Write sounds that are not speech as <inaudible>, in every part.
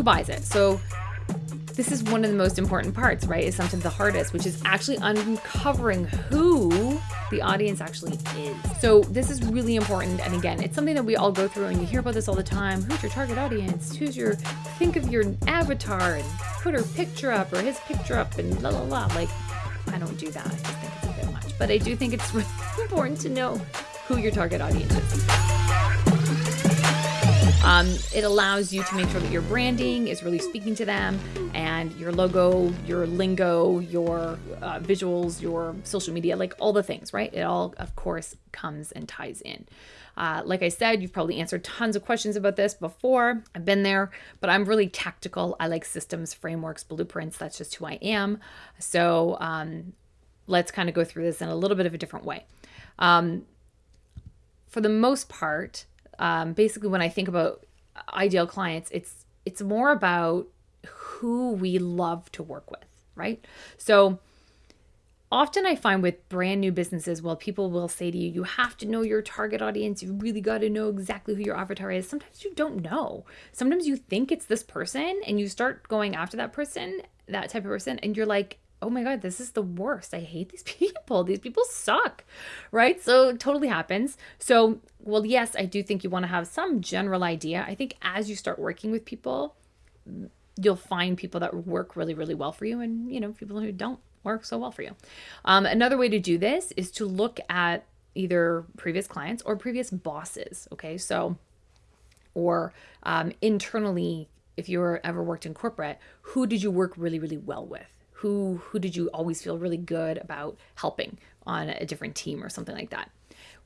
who buys it? So this is one of the most important parts, right? Is sometimes the hardest, which is actually uncovering who the audience actually is. So this is really important. And again, it's something that we all go through and you hear about this all the time. Who's your target audience? Who's your, think of your avatar and put her picture up or his picture up and la la la. Like, I don't do that. I just think it's a bit much. But I do think it's really <laughs> important to know who your target audience is. Um, it allows you to make sure that your branding is really speaking to them and your logo, your lingo, your uh, visuals, your social media, like all the things, right? It all, of course, comes and ties in. Uh, like I said, you've probably answered tons of questions about this before. I've been there, but I'm really tactical. I like systems, frameworks, blueprints. That's just who I am. So um, let's kind of go through this in a little bit of a different way. Um, for the most part, um, basically when I think about ideal clients, it's it's more about who we love to work with, right? So often I find with brand new businesses, well, people will say to you, you have to know your target audience. You really got to know exactly who your avatar is. Sometimes you don't know. Sometimes you think it's this person and you start going after that person, that type of person, and you're like, oh my God, this is the worst. I hate these <laughs> people. These people suck, right? So it totally happens. So, well, yes, I do think you want to have some general idea. I think as you start working with people, you'll find people that work really, really well for you and, you know, people who don't work so well for you. Um, another way to do this is to look at either previous clients or previous bosses. Okay. So, or um, internally, if you were ever worked in corporate, who did you work really, really well with? Who who did you always feel really good about helping on a different team or something like that?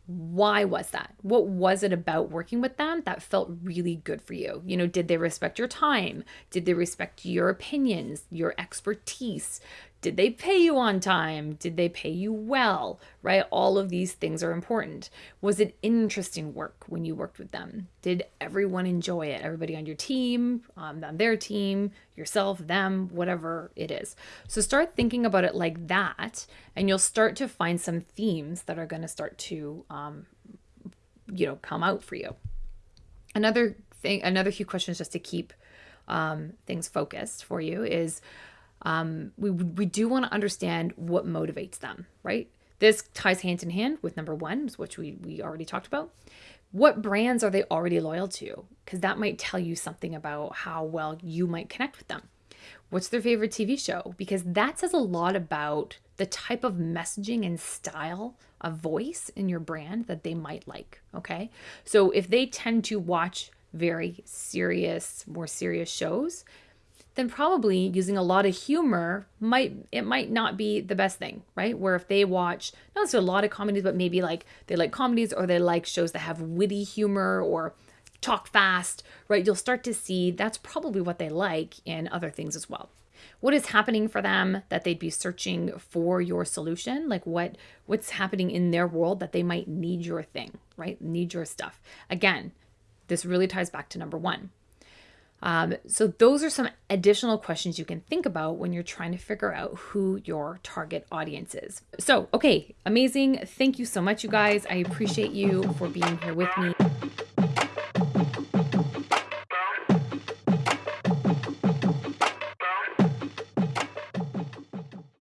Why was that? What was it about working with them that felt really good for you? You know did they respect your time? Did they respect your opinions your expertise did they pay you on time? Did they pay you well? Right? All of these things are important. Was it interesting work when you worked with them? Did everyone enjoy it? Everybody on your team, um, on their team, yourself, them, whatever it is. So start thinking about it like that, and you'll start to find some themes that are going to start to, um, you know, come out for you. Another thing, another few questions just to keep um, things focused for you is um, we, we do want to understand what motivates them, right? This ties hand in hand with number one, which we, we already talked about. What brands are they already loyal to? Because that might tell you something about how well you might connect with them. What's their favorite TV show? Because that says a lot about the type of messaging and style of voice in your brand that they might like. Okay. So if they tend to watch very serious, more serious shows, then probably using a lot of humor might it might not be the best thing, right? Where if they watch not necessarily a lot of comedies, but maybe like they like comedies or they like shows that have witty humor or talk fast, right? You'll start to see that's probably what they like in other things as well. What is happening for them that they'd be searching for your solution? Like what what's happening in their world that they might need your thing, right? Need your stuff. Again, this really ties back to number 1 um, so, those are some additional questions you can think about when you're trying to figure out who your target audience is. So, okay, amazing. Thank you so much, you guys. I appreciate you for being here with me.